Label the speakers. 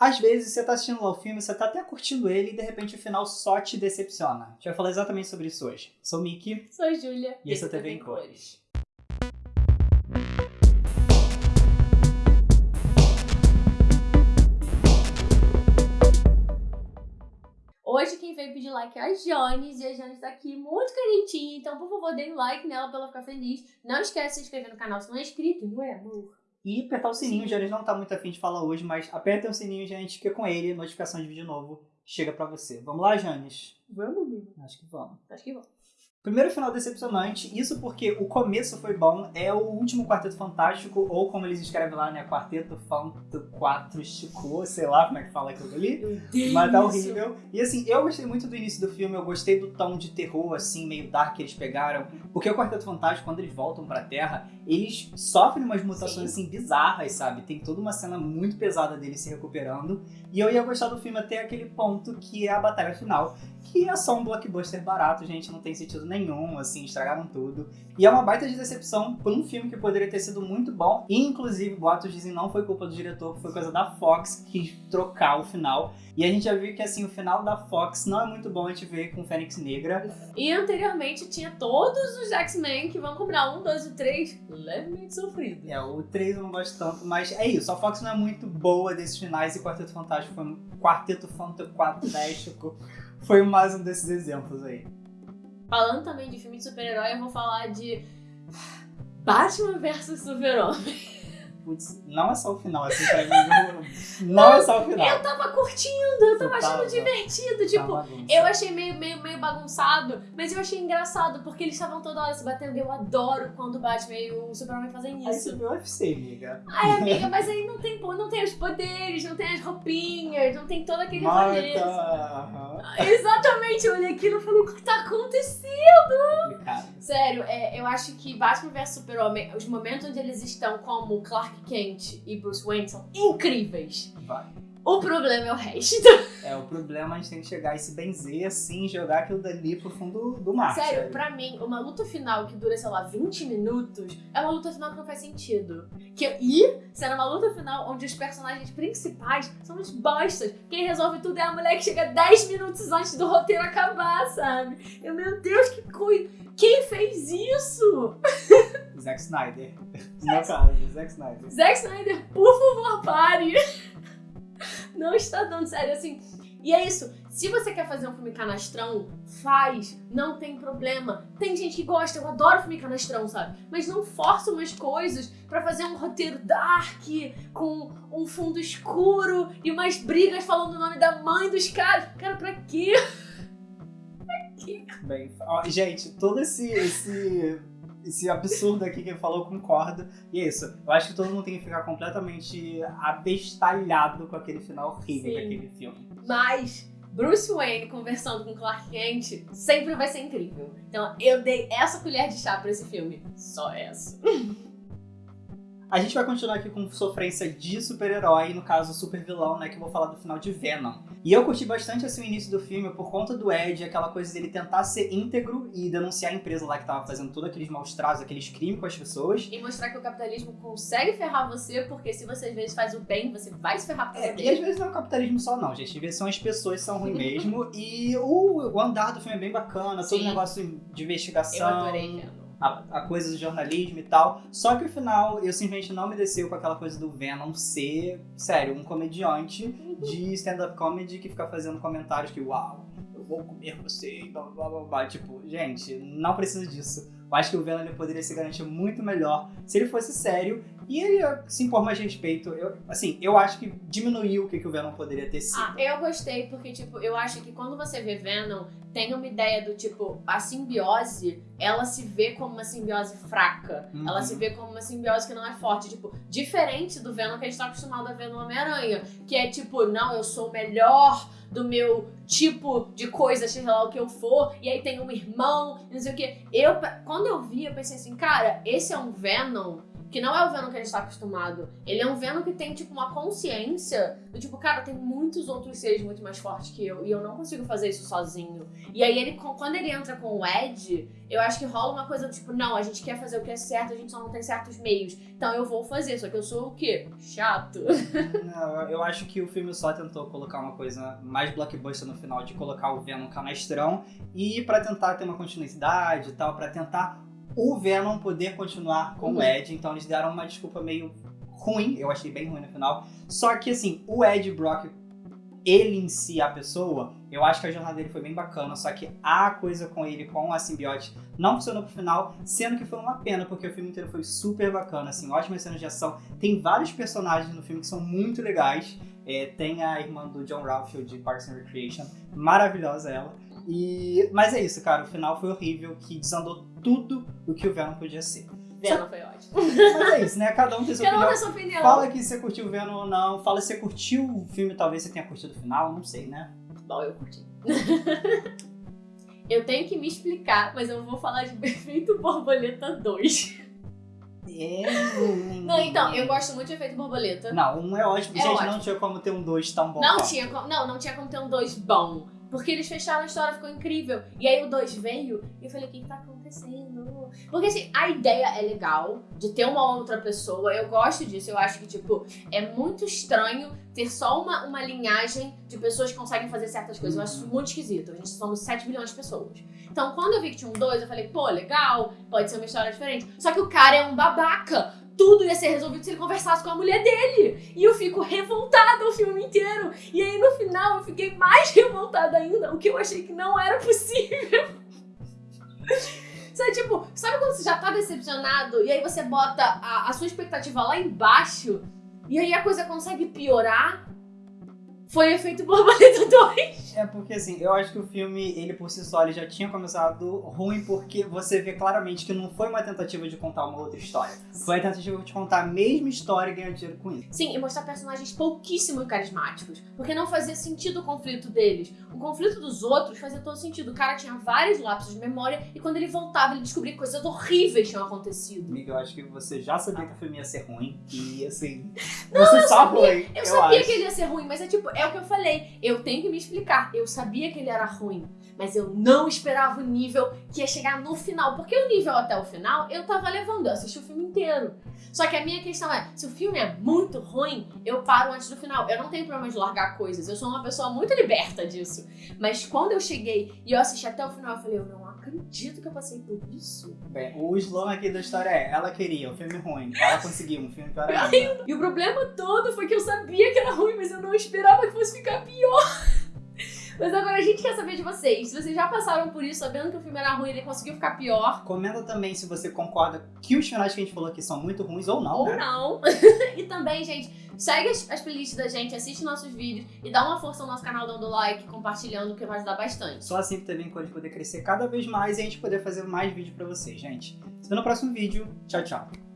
Speaker 1: Às vezes você tá assistindo lá o filme, você tá até curtindo ele e de repente o final só te decepciona. A gente vai falar exatamente sobre isso hoje. Sou o Miki.
Speaker 2: Sou a Júlia.
Speaker 1: E esse é o TV em Cores.
Speaker 2: Hoje quem veio pedir like é a Jones, e a Jones tá aqui muito carentinha, então por favor, dê um like nela pra ela ficar feliz. Não esquece de se inscrever no canal se não é inscrito, não é, amor?
Speaker 1: E apertar o sininho, o Janes não tá muito afim de falar hoje, mas apertem o sininho, gente, que com ele, notificação de vídeo novo chega pra você. Vamos lá, Janes?
Speaker 2: Vamos.
Speaker 1: Acho que vamos.
Speaker 2: Acho que vamos.
Speaker 1: Primeiro final decepcionante, isso porque o começo foi bom, é o último Quarteto Fantástico, ou como eles escrevem lá, né, Quarteto Fantástico, sei lá como é que fala aquilo ali, mas tá horrível. E assim, eu gostei muito do início do filme, eu gostei do tom de terror, assim, meio dark que eles pegaram, porque o Quarteto Fantástico, quando eles voltam pra Terra, eles sofrem umas mutações, assim, bizarras, sabe? Tem toda uma cena muito pesada deles se recuperando, e eu ia gostar do filme até aquele ponto que é a batalha final, que é só um blockbuster barato, gente, não tem sentido nenhum, assim, estragaram tudo. E é uma baita de decepção por um filme que poderia ter sido muito bom. E, inclusive, boatos dizem não foi culpa do diretor, foi coisa da Fox que quis trocar o final. E a gente já viu que, assim, o final da Fox não é muito bom a gente ver com Fênix Negra.
Speaker 2: E anteriormente tinha todos os X-Men que vão comprar um, dois e três levemente sofrido.
Speaker 1: É, o 3 eu não gosto tanto, mas é isso. A Fox não é muito boa desses finais e Quarteto Fantástico foi um Quarteto Fantástico foi mais um desses exemplos aí.
Speaker 2: Falando também de filme de super-herói, eu vou falar de Batman vs Super-Homem.
Speaker 1: Putz, não é só o final, assim, pra mim. Não é só o final.
Speaker 2: Eu tava curtindo, eu tava
Speaker 1: Você
Speaker 2: achando
Speaker 1: tava-
Speaker 2: divertido, tipo. Eu achei meio, meio, meio bagunçado, mas eu achei engraçado, porque eles estavam toda hora se batendo. Eu adoro quando o Batman e o Superman fazem
Speaker 1: Aí você
Speaker 2: isso.
Speaker 1: viu o UFC, amiga.
Speaker 2: Ai, amiga, mas aí não tem, não tem os poderes, não tem as roupinhas, não tem todo aquele rolê. Exatamente, eu olhei aquilo e falei, o que tá acontecendo? Sério, é, eu acho que Batman vs Super-Homem, os momentos onde eles estão como Clark Kent e Bruce Wayne são incríveis.
Speaker 1: Vai.
Speaker 2: O problema é o resto.
Speaker 1: É, o problema é a gente tem que chegar e se benzer assim, jogar aquilo dali pro fundo do mar.
Speaker 2: Sério,
Speaker 1: sabe?
Speaker 2: pra mim, uma luta final que dura, sei lá, 20 minutos, é uma luta final que não faz sentido. Que, e será uma luta final onde os personagens principais são os bostas. Quem resolve tudo é a mulher que chega 10 minutos antes do roteiro acabar, sabe? Eu, meu Deus, que coisa. Quem fez isso?
Speaker 1: Zack Snyder. No meu caso, Zack Snyder.
Speaker 2: Zack Snyder, por favor, pare. Não está dando sério assim. E é isso. Se você quer fazer um filme canastrão, faz. Não tem problema. Tem gente que gosta, eu adoro filme canastrão, sabe? Mas não força umas coisas pra fazer um roteiro dark, com um fundo escuro e umas brigas falando o nome da mãe dos caras. Cara, pra quê?
Speaker 1: Bem, ó, gente, todo esse, esse, esse absurdo aqui que ele falou, concordo. E é isso. Eu acho que todo mundo tem que ficar completamente abestalhado com aquele final horrível
Speaker 2: Sim.
Speaker 1: daquele filme.
Speaker 2: Mas Bruce Wayne conversando com Clark Kent sempre vai ser incrível. Então eu dei essa colher de chá pra esse filme. Só essa.
Speaker 1: A gente vai continuar aqui com sofrência de super-herói, no caso super vilão, né? Que eu vou falar do final de Venom. E eu curti bastante assim, o início do filme por conta do Ed, aquela coisa dele tentar ser íntegro e denunciar a empresa lá que tava fazendo todos aqueles maus tratos, aqueles crimes com as pessoas.
Speaker 2: E mostrar que o capitalismo consegue ferrar você, porque se você às vezes faz o bem, você vai se ferrar por
Speaker 1: É, e às vezes não é o capitalismo só, não, gente. Às vezes são as pessoas que são ruins mesmo. E o, o andar do filme é bem bacana, todo
Speaker 2: Sim.
Speaker 1: o negócio de investigação.
Speaker 2: Eu adorei.
Speaker 1: A, a coisa do jornalismo e tal. Só que o final, eu simplesmente não me desceu com aquela coisa do Venom ser, sério, um comediante de stand-up comedy que fica fazendo comentários que, uau, eu vou comer você, blá blá blá blá. Tipo, gente, não precisa disso. Eu acho que o Venom poderia se garantir muito melhor se ele fosse sério e ele se impor mais respeito. Eu, assim, eu acho que diminuiu o que, que o Venom poderia ter sido.
Speaker 2: Ah, eu gostei porque, tipo, eu acho que quando você vê Venom, tem uma ideia do tipo, a simbiose, ela se vê como uma simbiose fraca.
Speaker 1: Uhum.
Speaker 2: Ela se vê como uma simbiose que não é forte. Tipo, diferente do Venom que a gente tá acostumado a ver no Homem-Aranha. Que é tipo, não, eu sou o melhor do meu tipo de coisa, seja lá o que eu for, e aí tem um irmão, não sei o que. Eu, quando eu vi, eu pensei assim, cara, esse é um Venom que não é o Venom que a gente tá acostumado. Ele é um Venom que tem, tipo, uma consciência do tipo, cara, tem muitos outros seres muito mais fortes que eu e eu não consigo fazer isso sozinho. E aí, ele, quando ele entra com o Ed, eu acho que rola uma coisa do tipo, não, a gente quer fazer o que é certo, a gente só não tem certos meios. Então eu vou fazer, só que eu sou o quê? Chato.
Speaker 1: Não, eu acho que o filme só tentou colocar uma coisa mais blockbuster no final, de colocar o Venom canastrão e para tentar ter uma continuidade e tal, para tentar o Venom poder continuar com
Speaker 2: Uhum.
Speaker 1: o Ed. Então eles deram uma desculpa meio ruim, eu achei bem ruim no final. Só que assim, o Ed Brock, ele em si, a pessoa, eu acho que a jornada dele foi bem bacana, só que a coisa com ele, com a simbiote, não funcionou pro final, sendo que foi uma pena, porque o filme inteiro foi super bacana, assim, ótimas cenas de ação. Tem vários personagens no filme que são muito legais. É, tem a irmã do John Ralphio de Parks and Recreation, maravilhosa ela. E, mas é isso, cara, o final foi horrível, que desandou tudo o que o Venom podia ser.
Speaker 2: Venom foi ótimo.
Speaker 1: Mas é isso, né? Cada um tem sua
Speaker 2: Cada um
Speaker 1: opinião.
Speaker 2: tem sua opinião.
Speaker 1: Fala que você curtiu o Venom ou não. Fala se você curtiu o filme, talvez você tenha curtido o final, não sei, né?
Speaker 2: Bom, eu curti. eu tenho que me explicar, mas eu vou falar de Efeito Borboleta 2.
Speaker 1: É.
Speaker 2: Não, então, eu gosto muito de Efeito Borboleta.
Speaker 1: Não, um é ótimo.
Speaker 2: É
Speaker 1: Gente,
Speaker 2: ótimo.
Speaker 1: não tinha como ter um dois tão bom.
Speaker 2: Não tinha, como, não, não tinha como ter um 2 bom. Porque eles fecharam a história, ficou incrível. E aí o 2 veio e eu falei, o que, que tá acontecendo? Porque assim, a ideia é legal de ter uma outra pessoa. Eu gosto disso. Eu acho que, tipo, é muito estranho ter só uma, uma linhagem de pessoas que conseguem fazer certas coisas. Eu acho muito esquisito. A gente somos 7 bilhões de pessoas. Então, quando eu vi que tinha um 2, eu falei, pô, legal, pode ser uma história diferente. Só que o cara é um babaca. Tudo ia ser resolvido se ele conversasse com a mulher dele. E eu fico revoltada o filme inteiro. E aí no final eu fiquei mais revoltada ainda, o que eu achei que não era possível. Sabe, tipo, sabe quando você já tá decepcionado e aí você bota a, a sua expectativa lá embaixo e aí a coisa consegue piorar? Foi efeito borboleta 2.
Speaker 1: É porque assim, eu acho que o filme, ele por si só, ele já tinha começado ruim porque você vê claramente que não foi uma tentativa de contar uma outra história. Foi a tentativa de contar a mesma história e ganhar dinheiro com isso.
Speaker 2: Sim, e mostrar personagens pouquíssimo carismáticos. Porque não fazia sentido o conflito deles. O conflito dos outros fazia todo sentido. O cara tinha vários lapsos de memória e quando ele voltava, ele descobria que coisas horríveis tinham acontecido.
Speaker 1: Amiga, eu acho que você já sabia que o filme ia ser ruim. E assim, você só foi.
Speaker 2: Eu, sabia
Speaker 1: acho.
Speaker 2: que ele ia ser ruim, mas é tipo, é o que eu falei. Eu tenho que me explicar. Eu sabia que ele era ruim, mas eu não esperava o nível que ia chegar no final. Porque o nível até o final, eu tava levando. Eu assisti o filme inteiro. Só que a minha questão é, se o filme é muito ruim, eu paro antes do final. Eu não tenho problema de largar coisas. Eu sou uma pessoa muito liberta disso. Mas quando eu cheguei e eu assisti até o final, eu falei, eu não acredito que eu passei por isso.
Speaker 1: Bem, o slogan aqui da história é: ela queria um filme ruim, ela conseguiu um filme pior ainda.
Speaker 2: E o problema todo foi que eu sabia que era ruim, mas eu não esperava que fosse ficar pior. Mas agora a gente quer saber de vocês. Se vocês já passaram por isso, sabendo que o filme era ruim e ele conseguiu ficar pior,
Speaker 1: Comenta também se você concorda que os finais que a gente falou aqui são muito ruins ou não,
Speaker 2: ou
Speaker 1: né?
Speaker 2: não. e também, gente, segue as, as playlists da gente, assiste nossos vídeos e dá uma força no nosso canal dando like, compartilhando, que vai ajudar bastante.
Speaker 1: Só assim que também gente poder crescer cada vez mais e a gente poder fazer mais vídeo pra vocês, gente. Se vê no próximo vídeo. Tchau, tchau.